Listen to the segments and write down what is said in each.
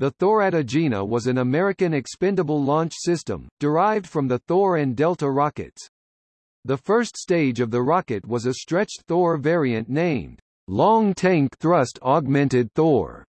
The Thor Agena was an American expendable launch system, derived from the Thor and Delta rockets. The first stage of the rocket was a stretched Thor variant named Long Tank Thrust Augmented Thor.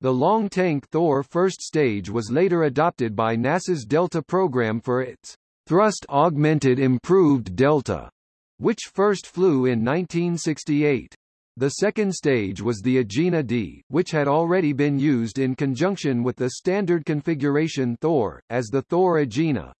The long tank Thor first stage was later adopted by NASA's Delta program for its Thrust Augmented Improved Delta, which first flew in 1968. The second stage was the Agena D, which had already been used in conjunction with the standard configuration Thor, as the Thor Agena.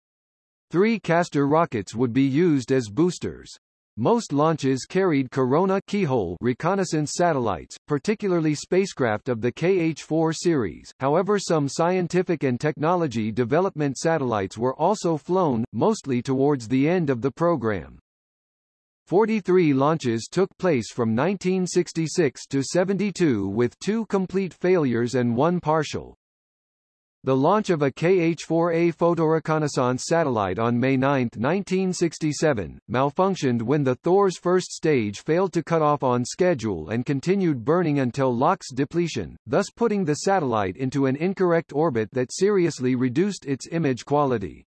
Three Castor rockets would be used as boosters. Most launches carried Corona keyhole reconnaissance satellites, particularly spacecraft of the KH-4 series, however some scientific and technology development satellites were also flown, mostly towards the end of the program. 43 launches took place from 1966 to 72 with two complete failures and one partial. The launch of a KH-4A photoreconnaissance satellite on May 9, 1967, malfunctioned when the Thor's first stage failed to cut off on schedule and continued burning until LOX depletion, thus putting the satellite into an incorrect orbit that seriously reduced its image quality.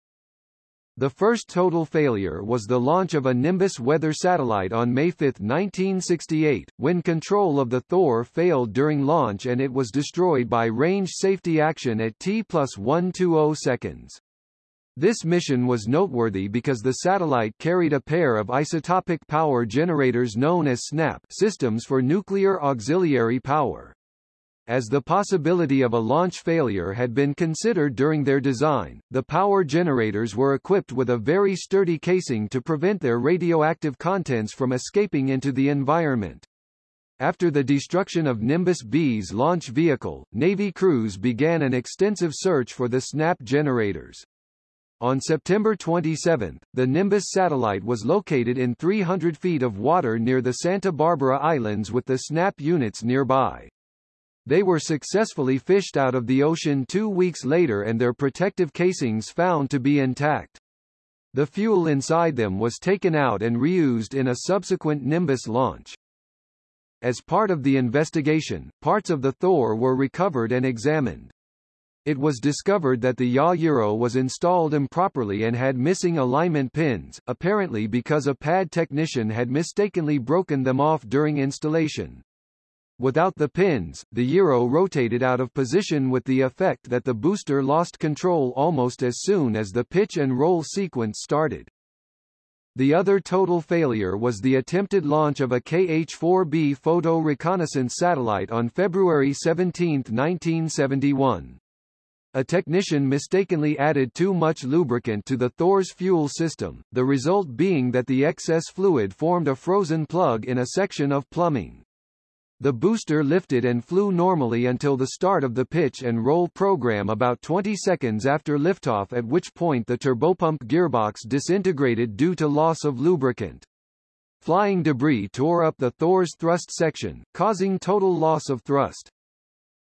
The first total failure was the launch of a Nimbus weather satellite on May 5, 1968, when control of the Thor failed during launch and it was destroyed by range safety action at T plus 120 seconds. This mission was noteworthy because the satellite carried a pair of isotopic power generators known as SNAP systems for nuclear auxiliary power as the possibility of a launch failure had been considered during their design, the power generators were equipped with a very sturdy casing to prevent their radioactive contents from escaping into the environment. After the destruction of Nimbus B's launch vehicle, Navy crews began an extensive search for the SNAP generators. On September 27, the Nimbus satellite was located in 300 feet of water near the Santa Barbara Islands with the SNAP units nearby. They were successfully fished out of the ocean two weeks later and their protective casings found to be intact. The fuel inside them was taken out and reused in a subsequent Nimbus launch. As part of the investigation, parts of the Thor were recovered and examined. It was discovered that the yaw was installed improperly and had missing alignment pins, apparently because a pad technician had mistakenly broken them off during installation. Without the pins, the gyro rotated out of position with the effect that the booster lost control almost as soon as the pitch and roll sequence started. The other total failure was the attempted launch of a KH-4B photo reconnaissance satellite on February 17, 1971. A technician mistakenly added too much lubricant to the Thor's fuel system, the result being that the excess fluid formed a frozen plug in a section of plumbing. The booster lifted and flew normally until the start of the pitch and roll program about 20 seconds after liftoff at which point the turbopump gearbox disintegrated due to loss of lubricant. Flying debris tore up the Thor's thrust section, causing total loss of thrust.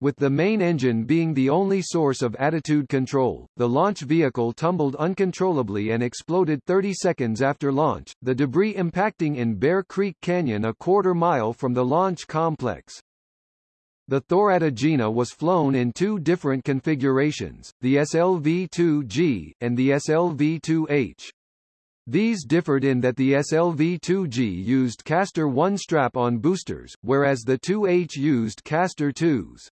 With the main engine being the only source of attitude control, the launch vehicle tumbled uncontrollably and exploded 30 seconds after launch, the debris impacting in Bear Creek Canyon a quarter mile from the launch complex. The Thor Agena was flown in two different configurations, the SLV-2G, and the SLV-2H. These differed in that the SLV-2G used Castor 1 strap-on boosters, whereas the 2H used Castor 2s.